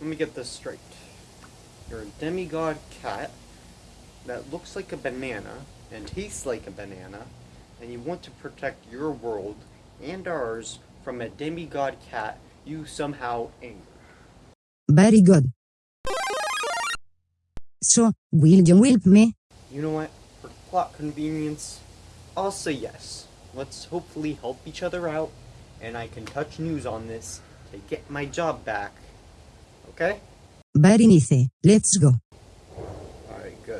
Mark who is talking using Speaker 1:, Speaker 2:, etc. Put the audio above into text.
Speaker 1: let me get this straight. You're a demigod cat that looks like a banana and tastes like a banana, and you want to protect your world and ours from a demigod cat you somehow anger.
Speaker 2: Very good. So, will you help me?
Speaker 1: You know what? For plot convenience, I'll say yes. Let's hopefully help each other out, and I can touch news on this to get my job back. Okay?
Speaker 2: Very nice. Let's go.